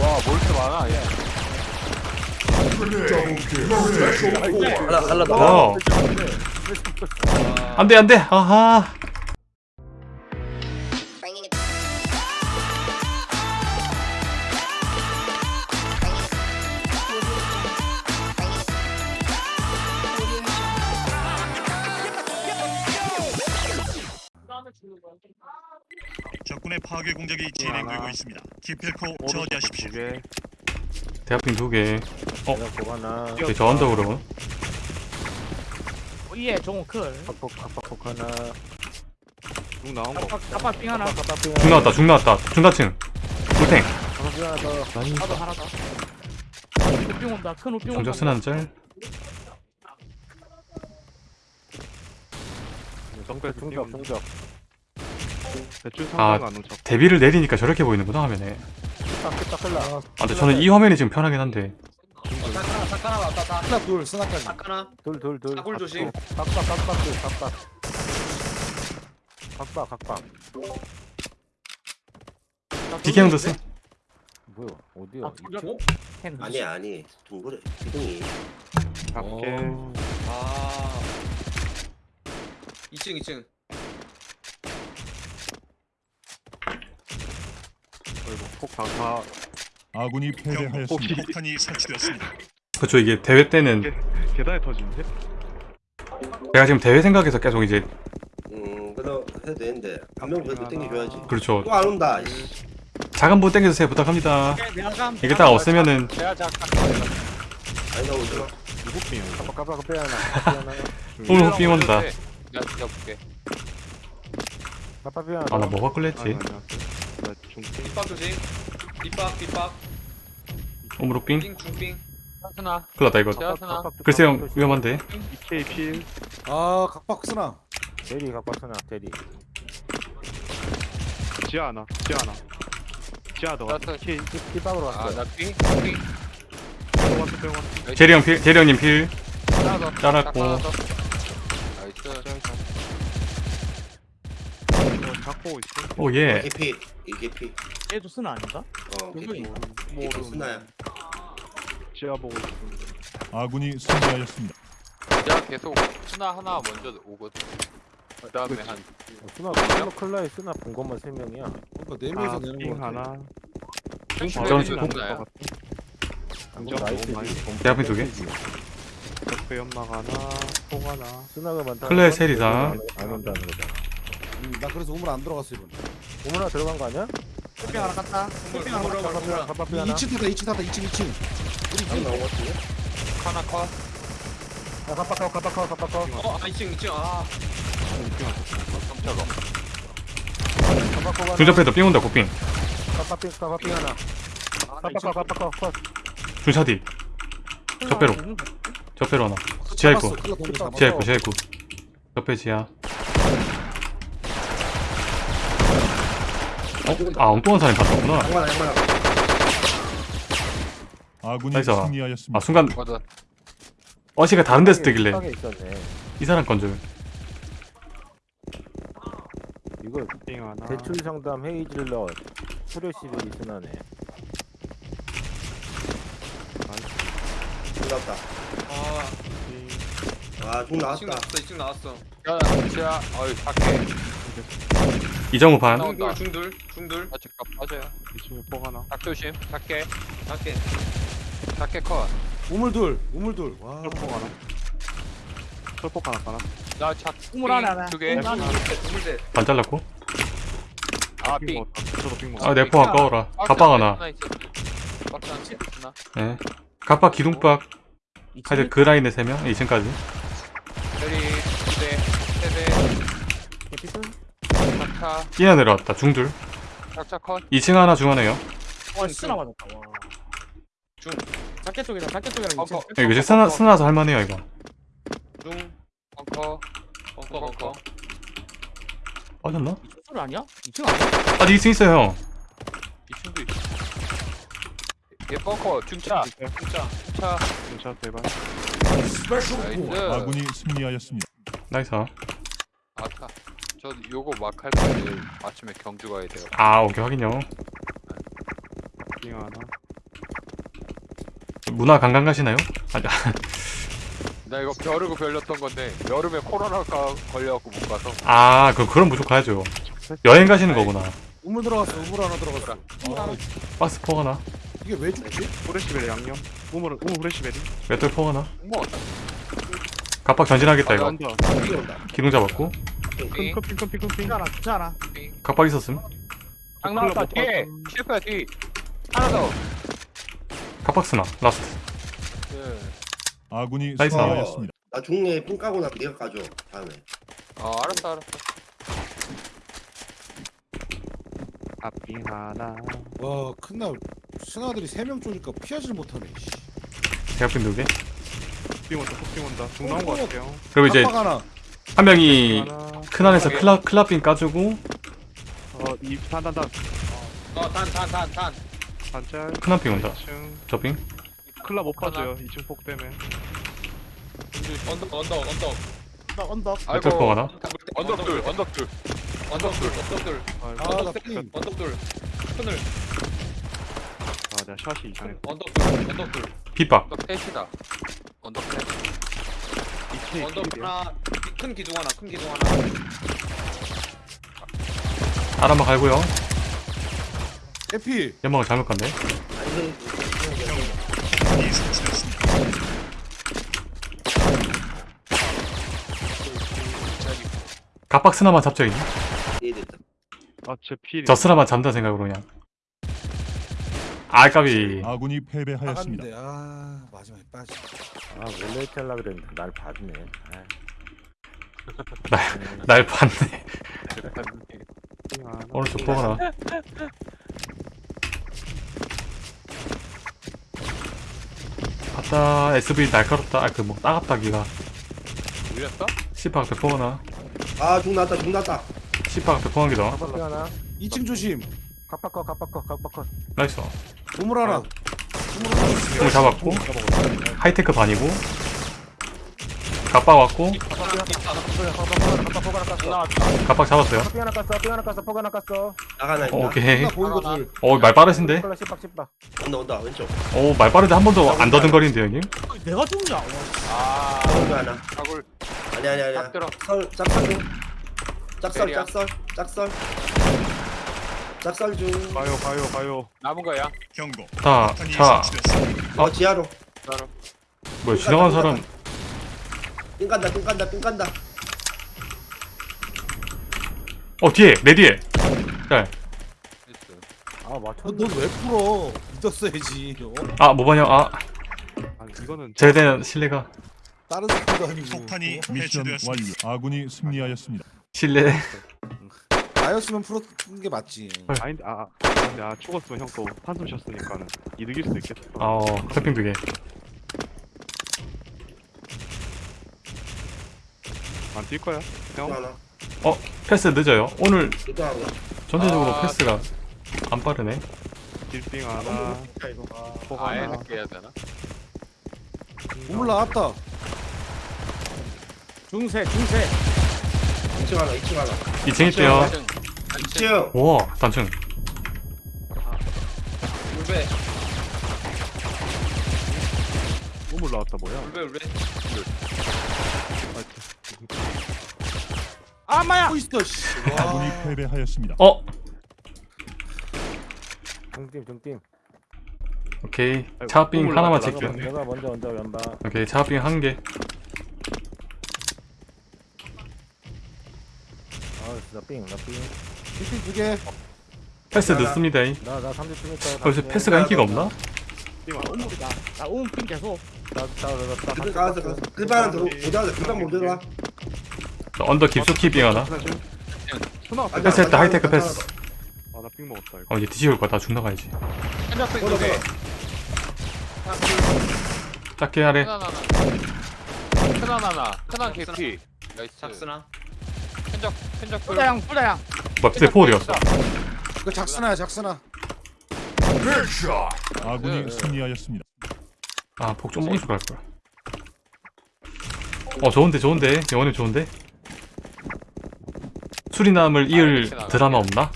와, 뭘 이렇게 많아, 얘. 하나 더. 어. 안돼 안돼. 아하. 적군의 파괴 공작이 진행되고 있습니다. 기필코 저지하십시오. 게 대학핀 두 개. 어. 하나. 오케이, 저 언덕으로. 오예 종호 클 팍팍 팍팍 하나. 쭉 나온 거. 깜빡 삥 하나 중 나왔다 중 나왔다 중다층. 불탱. 하나 더. 나도 하나 더 우삥 온다 큰 우삥 온다 정적 스난 짤. 정글 중적 중적. 대출 아. 상관 안 오죠. 데뷔를 내리니까 저렇게 보이는구나 화면에. 딱딱 흘러. 아 근데 저는 이 화면이 지금 편하긴 한데. 사카나 사카나 왔다 사. 하나 둘 스나까지 사카나. 둘둘 둘. 사골 조심. 각박 각박 둘 각박. 각박 각박. 비경도 쓰. 뭐야 어디야? 아, 아니야 아니 둥그레 기둥이. 각게. 아. 2층 2층. 어이구 폭다 아군이 패배하였습니다. 폭탄이 설치되었습니다. 그쵸 이게 대회 때는 계단에 터지는데? 제가 지금 대회 생각해서 계속 이제 음 그래도 해도 되는데 한명 그래도 땡겨줘야지. 그렇죠 또 안 온다. 이씨. 작은 분 땡겨주세요 부탁합니다. 내가 감 이게 딱 없으면은 아니 나 오지 마. 누구 핑? 각박 각박 빼 하나. 빼 하나. 오늘 흑빙 온다. 빼 하나. 아나 뭐가 끌랬지? 나 중핑. 뒷박 조심. 뒷박. 오물 흑빙? 삥 중삥. 하나. 큰일 났다 이거. 각박 글쎄요 위험한데. EK 필. 아 각박 스나 대리 각박 하나 대리. 지하 하나. 지하 하나. 지하 더. EK 뒷박으로 왔어. 아나 삥. 삥. 왔어 빼고 왔어. 제리 형 필, 제리 형님 필. 잘랐고. 잡고 있어. 오 예. 개피. 이게 피. 얘도 쓰나 아닌가? 어 개피. 뭐 이게 순나야. 지하 보고 있어. 아군이 승리하였습니다. 내가 계속 스나 하나 먼저 오거든. 그 다음에 한 쓰나 클라 클라에 쓰나 본 것만 세 명이야. 그러니까 네 명이서 내는 핑거 같아 하나. 안정 나이스. 대 앞에 두 개. 옆에 연막 하나. 통 하나. 쓰나가 많다. 클레 셀이다. 안 온다는 거다. 음, 나 그래서 우물 안 들어갔어 이번 오문아 들어간 거 아니야? 우삥 하나 깠다 우삥 하나 가빠 가빠 빼 하나. 2층 탔다 2층 탔다 2층 2층 한 나온 것 같은데. 하나 컷. 야 가빠 커 가빠 커 가빠 커. 어 2층 2층 아. 깜짝아. 가빠 커 하나. 중접해도 삥 온다 고삥. 삥 하나. 가빠 커 가빠 커 컷. 중차디. 적배로. 적배로 하나. 지하 있고. 지하 있고 지하 있고. 적배 지하. 아 엉뚱한 사람이 봤었구나. 아군이 나이스. 아 승리하였습니다. 순간 맞아. 어시가 다른 데서 뜨길래 에 있었네. 이 사람 건 줄. 이거 대출 상담 헤이즐러 프레시를 이순하네. 반갑다. 아, 아중 나왔다. 2층 나왔어. 2층 나왔어. 야, 지하. 어이, 밖에. 이정우 반. 나온다. 중둘 중둘. 아, 잠깐 빠져요. 2층에 뽕 하나. 닭 조심. 작게. 밖에. 작게 컷. 우물 둘 우물 둘와 뽕 하나. 철폭 하나 하나. 나 작. 우물 하나 하나 두 개. 우물 하나. 반 잘랐고. 아, 삥. 저도 삥 먹어. 아 내포 아까워라. 갑박 하나. 박스 하나 있었나? 예. 갑박 기둥박. 하여튼 그 라인에 세 명. 2층까지. 작차, 뛰어 내려왔다. 중둘. 작차 컷. 2층 하나 중 하나요. 와 쓰나 맞았다 와 중. 작게 쪽이다 작게 쪽이랑 벙커. 2층 이거 이제 스나 스나서 할만해요 이거. 중. 벙커. 벙커 벙커. 빠졌나? 소리 아니야? 2층 아니야? 아직 2층 있어요 형. 2층도 있어. 얘 벙커. 중차. 중차. 중차. 괜찮아 대박. 나이스. 아군이 승리하였습니다. nice. 저 요거 막할 거예요. 아침에 경주 가야 돼요. 아 오케이 확인요. 빙 하나. 문화 관광 가시나요? 아니 나 이거 벼르고 별렸던 건데 여름에 코로나가 걸려갖고 못 가서 아 그, 그럼 무조건 가야죠 여행 가시는 거구나 우물 들어갔어 우물 하나 들어갔어 아, 박스 포 하나 이게 왜 죽지? 후레시베리 양념. 우물 우물 후레시베리. 맷돌 포 하나 뭐 갑박 전진하겠다 이거. 삐 온다 기둥 잡았고 빙, 핑크 핑크 핑크 핑. 괜찮아 괜찮아 빙. 갑박 있었음 장 나왔다 뒤에 실패야 뒤 하나 더 갑박 스나 라스트 네. 아군이 나이스. 승리하였습니다. 나 중에 삥 까고 나 네가 까줘 다음에 어 알았어 알았어 앞빙 하나. 와 큰날 신하들이 3명 쪼니까 피하지를 못하네 씨. 대학빈 두개 빙 온다. 빙 온다. 중 나온 거 같아요. 그리고 이제 하나 한 명이 하나. 큰 안에서 클라, 클라빈 까주고 어 이 단 단 단. 어 단 단 단 단 단짤. 큰한핑 온다 2층. 저빙 클라 못 봐줘요. 2층 폭 때문에. 언덕 언덕 언덕 언덕 언덕 포 하나 언덕 둘 언덕 둘 언덕 둘 언덕 둘 아이고. 삥. 언덕 둘 큰을 아 내가 샷이 이상해. 언덕 둘 언덕 둘 빗박 언덕 셋이다 언덕 셋 2층 언덕. 하나 큰 기둥 하나 큰 기둥 하나. 알 한번 갈고요. 에피. 연막을 잘못 갔네 아니 이 설치였습니다. 갑박 스나만 잡죠 이제? 얘 됐다 아제 필이. 저 스나만 잡는다 생각으로 그냥. 아까비. 아군이 패배하였습니다. 아 마지막에 빠지 아 원래 이렇게 하려고 그랬는데 날 봐주네. 아, 날 봤네. 빙 하나. 오른쪽 포 하나 아따 SV 날카롭다. 아 그 뭐 따갑다 기가? 씨박 대포 하나? 아중 나왔다 중 나왔다 씨박 대포 한 개더. 깜빡이 하나 2층 조심. 깜빡커 깜빡커 깜빡커. 나이스. 우물 하나 공 잡았고. 하이테크 반이고 갑박 왔고. 갑박 잡았어요. 삐 하나 깠어 삐 하나 깠어 폭 하나 깠어 나가나 있다 오케이. 보이고 둘 어 말 빠르신데? 콜라 씹박 씹박 온다 온다. 왼쪽. 어말 빠른데 한 번도 안 더듬거리는데 형님? 내가 와, 아 오른쪽 하나. 아니 아니 아니 들어. 설 짝설. 중 짝설. 짝설. 짝설. 짝설 중. 가요 가요 가요. 남은 거야. 경고. 자, 폭탄이 자, 설치됐습니다. 어 지하로. 뭐야 지나간 사람 삥 간다 삥 간다 삥 간다 어 뒤에 내 뒤에 네. 아 맞췄 넌왜 풀어 믿었어야지 어? 아 모반형 아 아니 이거는 제에 대한 신뢰가 다른 새끼도 아니고 폭탄이 어? 미션 완료. 아군이 승리하였습니다. 신뢰 나였으면 풀었는 게 맞지 아닌데 아. 아, 근데 아 죽었으면 형 또 한숨 쉬었으니까는 이득일 수도 있겠다. 어 클핑 두개 안 뛸 거야? 중 형. 하나. 패스 늦어요. 오늘 이거 하나 전체적으로 아. 패스가 안 빠르네. 딜빙 하나. 폭 아예 하나. 늦게 해야 되나? 우물 나왔다. 중세 중세. 2층 하나 2층 하나. 2층 있대요 2층 와 단층. 울베. 나왔다 뭐야? 울베 울베 아마야 아군이 와. 패배하였습니다. 어 등팀 등팀 오케이 차빙 하나만 나갔네. 내가 먼저 먼저 왼바 오케이 차빙 한 개 아 진짜 삥나삥나나 삐삐 두개 패스 늦습니다 이. 30분 있다 벌써 패스가 인기가 없나? 빙 하나. 우물이다 나 우물핀 계속 나나나나 가서 가서 그방 들어 오자마자 그방 못 들어와 자, 언더 깊숙이 빙 하나? 수나 아니, 패스 했다 하이테크 패스. 아나빙 먹었다 이거. 어 이제 뒤집을 거다 죽 나 가야지. 현작도 걸어 이쪽에 걸어 작게 하래. 하나. 하나. 큰한 개피. 나이스. 작스나? 현작 둘. 뿌다양 뿌다양. 뭐야 대포 어디갔어. 이거 작스나야 작스나. 아군이 네. 승리하였습니다. 아폭 좀 멈춰 갈걸 어 좋은데 좋은데. 영원히 좋은데 수리남을 이을 아, 드라마 없나?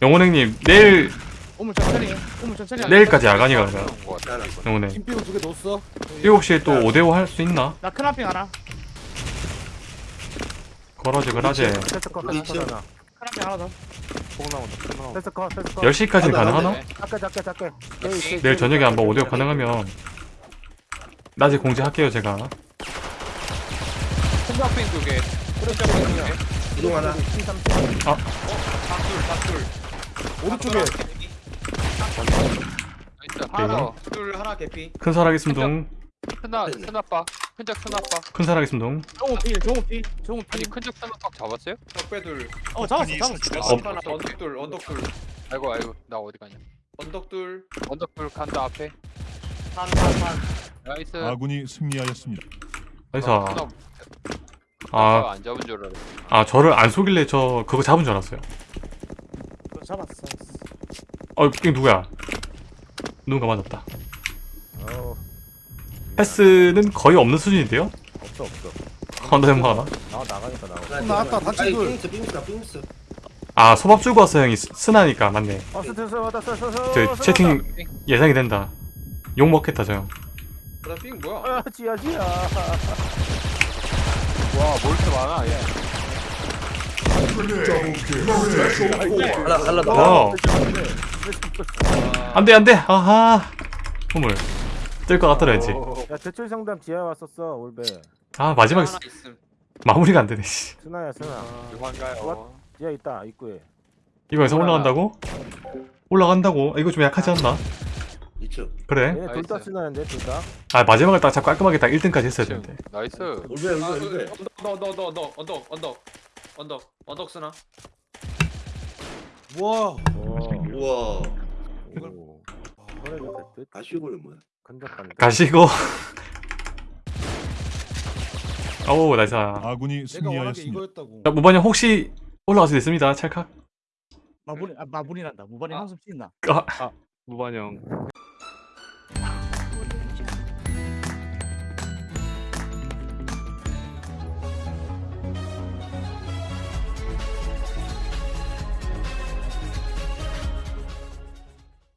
영원히 영혼행님 내일 오물 천천히 오물 천천히. 내일까지 야간이가 그냥 하나 영혼행. 김 삐고 두개 넣었어. 7시에 또 5대5 할 수 있나? 나 큰아핑 하나 걸어지 우리 세스커 하나 큰아핑 하나 더. 폭 나온다 폭 나온다 세스커 세스커 10시까지는 안 돼, 안 가능하나? 작게 작게 작게. 내일. 저녁에 한번 5대5 가능하면 낮에 공지할게요 제가. 두개 큰작빙 두개 기둥 하나? 작둘 작둘 오른쪽에 나이스. 하나 더 둘 하나 개피. 큰 살하겠습니다. 큰아 큰아빠. 큰작 큰아빠. 큰 살하겠습니다. 정우 필 정우 필 정우 아니 필 큰작 큰아빠 잡았어요? 적배 둘. 어 잡았어 잡았어. 설치됐습니다. 하나 언덕 둘 언덕 둘 아이고 아이고 나 어디 가냐. 언덕 둘 언덕 둘 간다 앞에. 산 산 산 nice. 아군이 승리하였습니다. nice. 아, 아, 아, 안 잡은 줄 알았어. 아 저를 안 속일래? 저 그거 잡은 줄 알았어요. 잡았어. 어 이게 누구야? 누군가 맞았다. 패스는 거의 없는 수준인데요? 없어 없어. 언더 형 하나? 나 나가니까 나가 하나. 단체 아니 둘. 빙스 빙스다 빙스 아 소밥 주고 왔어 형이. 스- 스나니까 맞네. 저 채팅 예상이 된다. 욕 먹겠다 저 형. 나삥 뭐야? 아 지야 지야 와, 뭘 이렇게 많아, 얘. 더와 안돼 안돼 아하 허물 뜰것 같더라야지 야 대출 상담 지하 왔었어 올베 아 마지막에 스- 있음. 마무리가 안 되네 씨. 스나야 스나 유한가요? 지하 있다 입구에 이거에서 올라간다고? 올라간다고? 이거 좀 약하지 않나? 이쪽 그래? 얘네 둘다 나이스. 스나인데 둘다. 아 마지막에 딱 깔끔하게 딱 1등까지 했어야 지금. 되는데. 나이스. 울베 울베 울베 언덕, 언덕, 언덕, 언덕, 언덕, 언덕 쓰나? 와. 우와. 될듯? 아쉬울 뭐야? 가시고. 오 나이스. 아군이 내가 승리하였습니다. 이거였다고. 자, 무반님 혹시 올라갈 수 있습니다 찰칵. 마무리 아 마무리란다. 무반이 한숨 씻나 아, 무반영